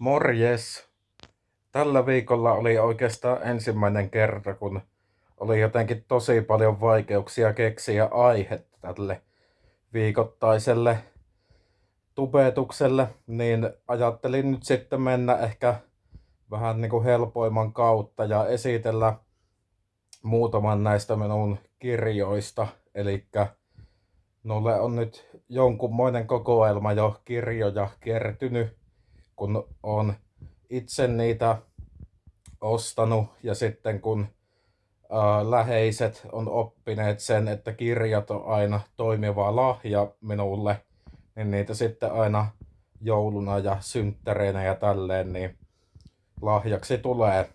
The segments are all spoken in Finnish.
Morjes! Tällä viikolla oli oikeastaan ensimmäinen kerta, kun oli jotenkin tosi paljon vaikeuksia keksiä aihetta tälle viikoittaiselle tubetukselle, niin ajattelin nyt sitten mennä ehkä vähän niin kuin helpoimman kautta ja esitellä muutaman näistä minun kirjoista. Eli Nolle on nyt jonkunmoinen kokoelma jo kirjoja kertynyt kun on itse niitä ostanut ja sitten kun ää, läheiset on oppineet sen, että kirjat on aina toimiva lahja minulle, niin niitä sitten aina jouluna ja synttäreinä ja tälleen, niin lahjaksi tulee.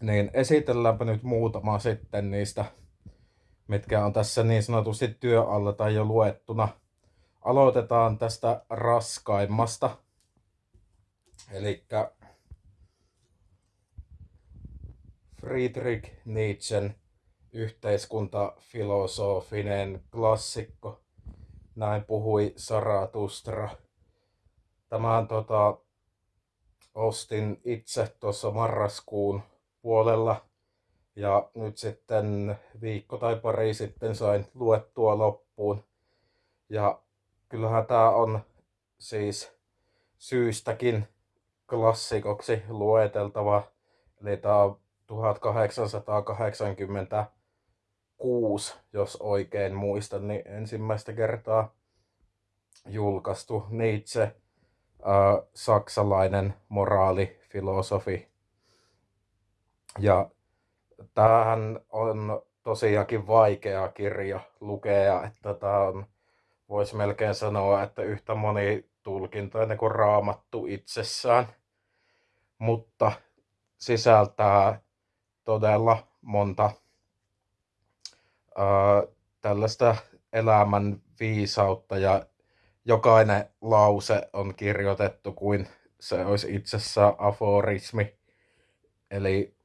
Niin esitelläänpä nyt muutama sitten niistä, mitkä on tässä niin sanotusti työalla tai jo luettuna. Aloitetaan tästä raskaimmasta. Eli Friedrich Nietzschen yhteiskuntafilosofinen klassikko. Näin puhui Saratustra. Tämän tota, ostin itse tuossa marraskuun puolella ja nyt sitten viikko tai pari sitten sain luettua loppuun. Ja kyllähän tämä on siis syystäkin klassikoksi lueteltava. Eli tämä on 1886, jos oikein muistan, niin ensimmäistä kertaa julkaistu Nietzsche, äh, saksalainen moraalifilosofi. Ja tämähän on tosiaankin vaikea kirja lukea, että tämä on, voisi melkein sanoa, että yhtä moni tulkintoinen kuin raamattu itsessään mutta sisältää todella monta ää, tällaista elämän viisautta ja jokainen lause on kirjoitettu kuin se olisi itsessään aforismi. Eli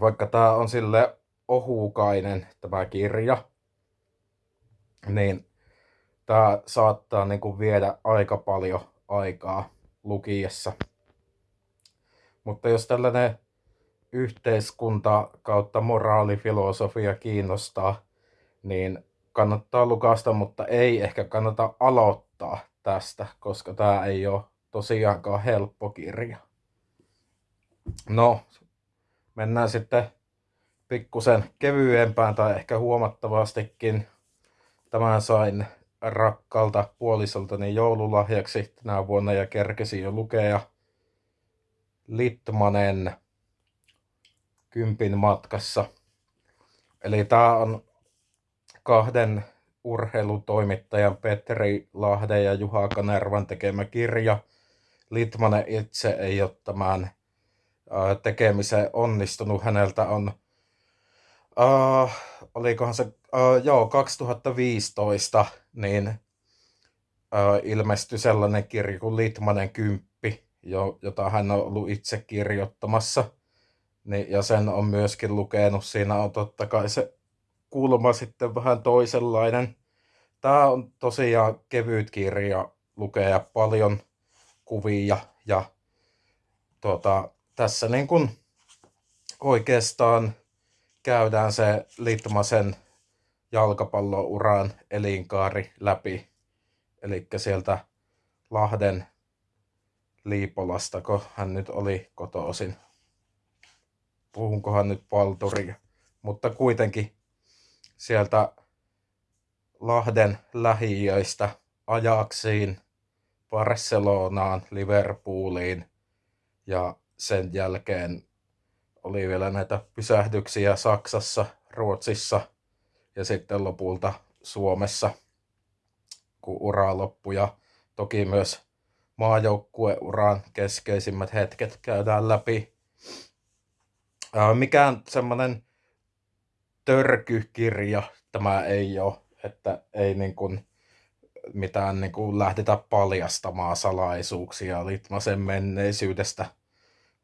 vaikka tämä on sille ohukainen tämä kirja, niin tämä saattaa niin kuin viedä aika paljon aikaa lukiessa. Mutta jos tällainen yhteiskunta kautta moraalifilosofia kiinnostaa, niin kannattaa lukasta, mutta ei ehkä kannata aloittaa tästä, koska tämä ei ole tosiaankaan helppo kirja. No, mennään sitten pikkusen kevyempään tai ehkä huomattavastikin. Tämän sain rakkalta puolisoltani joululahjaksi tänä vuonna ja kerkesin jo lukea Litmanen kympin matkassa. Eli tämä on kahden urheilutoimittajan Petteri Lahden ja Juha Kanervan tekemä kirja. Litmanen itse ei ole tämän tekemiseen onnistunut. Häneltä on, uh, olikohan se, uh, joo, 2015, niin uh, ilmestyi sellainen kirja kuin Litmanen kymppi, jo, jota hän on ollut itse kirjoittamassa. Niin, ja sen on myöskin lukenut. Siinä on totta kai se kulma sitten vähän toisenlainen. Tämä on tosiaan kevyt kirja, lukea paljon kuvia ja tuota, tässä niin kuin oikeastaan käydään se Litmasen jalkapallouran elinkaari läpi. Eli sieltä Lahden Liipolasta, kun hän nyt oli kotoisin. Puhunkohan nyt palturia. Mutta kuitenkin sieltä Lahden lähiöistä ajaksiin Barcelonaan, Liverpooliin ja sen jälkeen oli vielä näitä pysähdyksiä Saksassa, Ruotsissa ja sitten lopulta Suomessa, kun ura loppui ja toki myös maajoukkueuran keskeisimmät hetket käydään läpi. Mikään semmoinen törkykirja tämä ei ole, että ei niin kuin mitään niin kuin lähdetä paljastamaan salaisuuksia Litmasen menneisyydestä,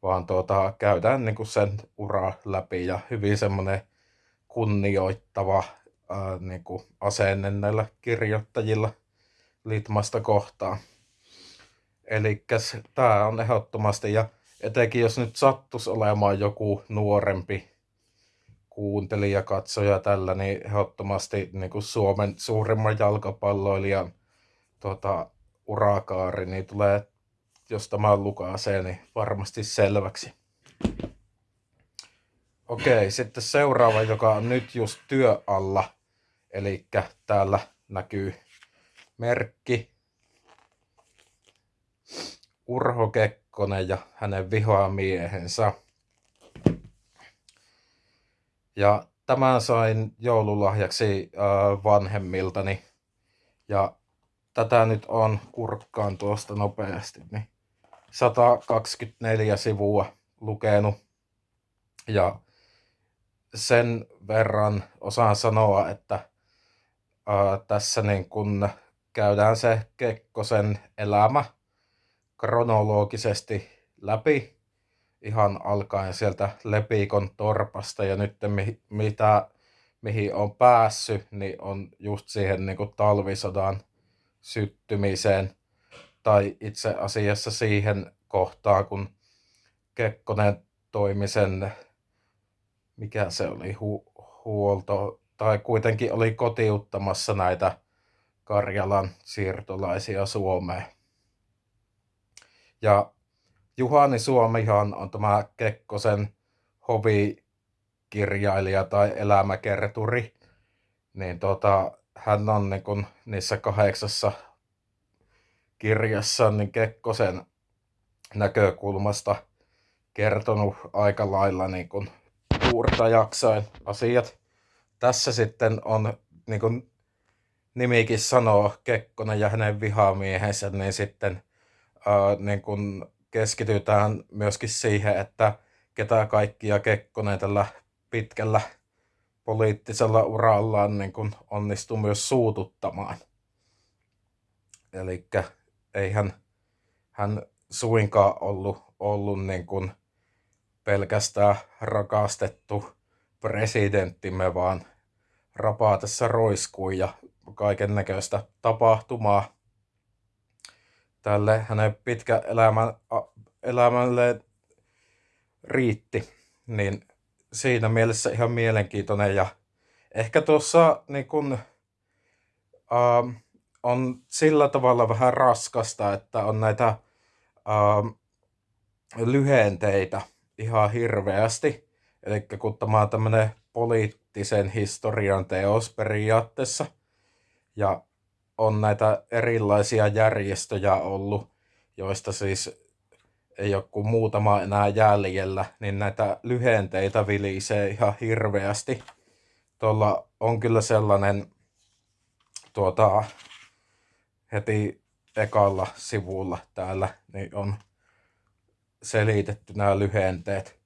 vaan tuota, käydään niin kuin sen ura läpi ja hyvin semmoinen kunnioittava ää, niin kuin asenne näillä kirjoittajilla Litmasta kohtaan. Eli tämä on ehdottomasti, ja etenkin jos nyt sattus olemaan joku nuorempi kuuntelija, katsoja tällä, niin ehdottomasti niin kuin Suomen suurimman jalkapalloilijan tota, urakaari, niin tulee, jos tämä lukaasee, niin varmasti selväksi. Okei, sitten seuraava, joka on nyt just työ alla. Eli täällä näkyy merkki. Urho Kekkonen ja hänen vihoamiehensä. Ja tämän sain joululahjaksi äh, vanhemmiltani. Ja tätä nyt on kurkkaan tuosta nopeasti. Niin 124 sivua lukenut. Ja sen verran osaan sanoa, että ää, tässä niin kun käydään se Kekkosen elämä kronologisesti läpi ihan alkaen sieltä Lepikon torpasta ja nyt mi- mitä, mihin on päässyt, niin on just siihen niin kuin talvisodan syttymiseen tai itse asiassa siihen kohtaan, kun Kekkonen toimi sen mikä se oli, hu- huolto, tai kuitenkin oli kotiuttamassa näitä Karjalan siirtolaisia Suomeen. Ja Juhani Suomihan on tämä Kekkosen hovikirjailija tai elämäkerturi, niin tota, hän on niin kun niissä kahdeksassa kirjassa niin Kekkosen näkökulmasta kertonut aika lailla niin kun puurta jaksain asiat. Tässä sitten on, niin kuin nimikin sanoo, Kekkonen ja hänen vihamiehensä, niin sitten ää, niin kuin keskitytään myöskin siihen, että ketä kaikkia Kekkonen tällä pitkällä poliittisella urallaan niin kuin onnistui myös suututtamaan. Eli eihän hän suinkaan ollut, ollut niin kuin pelkästään rakastettu presidenttimme, vaan rapaatessa roiskui ja kaiken näköistä tapahtumaa tälle hänen pitkä elämän, elämälle riitti. Niin siinä mielessä ihan mielenkiintoinen ja ehkä tuossa niin kun, äh, on sillä tavalla vähän raskasta, että on näitä äh, lyhenteitä – ihan hirveästi. Eli kun tämä on tämmöinen poliittisen historian teos periaatteessa, ja on näitä erilaisia järjestöjä ollut, joista siis ei ole kuin muutama enää jäljellä, niin näitä lyhenteitä vilisee ihan hirveästi. Tuolla on kyllä sellainen tuota, heti ekalla sivulla täällä, niin on selitetty nämä lyhenteet.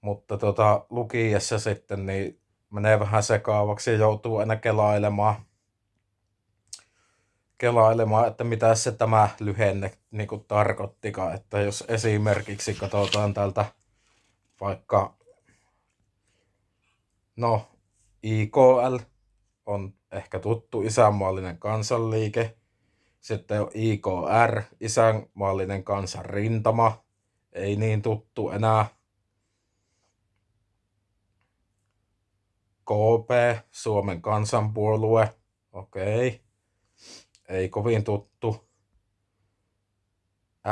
Mutta tota, lukiessa sitten niin menee vähän sekaavaksi ja joutuu aina kelailemaan, kelailemaan, että mitä se tämä lyhenne niin kuin tarkoittikaan. Että jos esimerkiksi katsotaan tältä vaikka, no IKL on ehkä tuttu isänmaallinen kansanliike. Sitten on IKR, isänmaallinen kansanrintama ei niin tuttu enää. KP, Suomen kansanpuolue, okei. Okay. Ei kovin tuttu.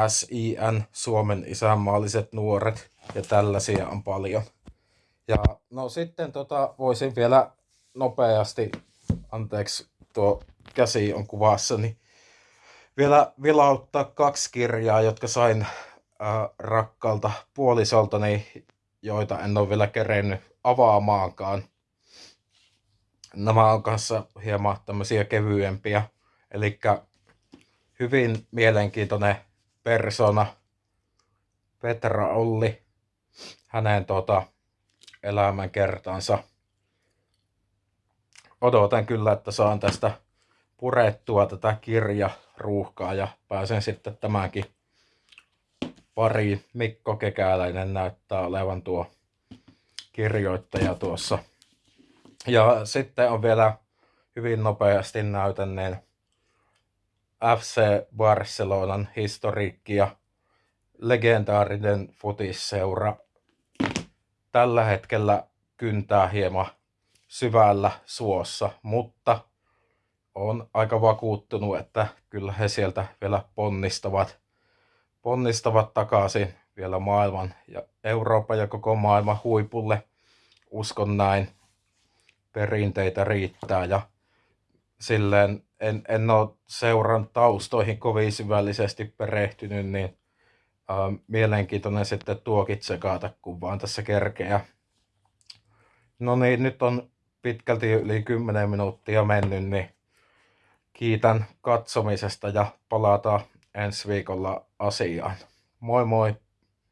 SIN, Suomen isänmaalliset nuoret, ja tällaisia on paljon. Ja no sitten tota, voisin vielä nopeasti, anteeksi tuo käsi on kuvassa, niin vielä vilauttaa kaksi kirjaa, jotka sain äh, rakkaalta puolisoltani, joita en ole vielä kerennyt avaamaankaan. Nämä on kanssa hieman tämmöisiä kevyempiä. Eli hyvin mielenkiintoinen persona Petra Olli, hänen tota, elämänkertansa. Odotan kyllä, että saan tästä purettua tätä kirjaruuhkaa ja pääsen sitten tämänkin pari. Mikko Kekäläinen näyttää olevan tuo kirjoittaja tuossa. Ja sitten on vielä hyvin nopeasti näytänneen FC Barcelonan historiikki ja legendaarinen futisseura tällä hetkellä kyntää hieman syvällä suossa, mutta on aika vakuuttunut, että kyllä he sieltä vielä ponnistavat, ponnistavat takaisin vielä maailman ja Euroopan ja koko maailman huipulle. Uskon näin. Perinteitä riittää ja silleen en, en ole seuran taustoihin kovin syvällisesti perehtynyt, niin äh, mielenkiintoinen sitten tuokin tsekata, kun vaan tässä kerkeä. No niin, nyt on pitkälti yli 10 minuuttia mennyt, niin kiitän katsomisesta ja palataan ensi viikolla asiaan. Moi moi!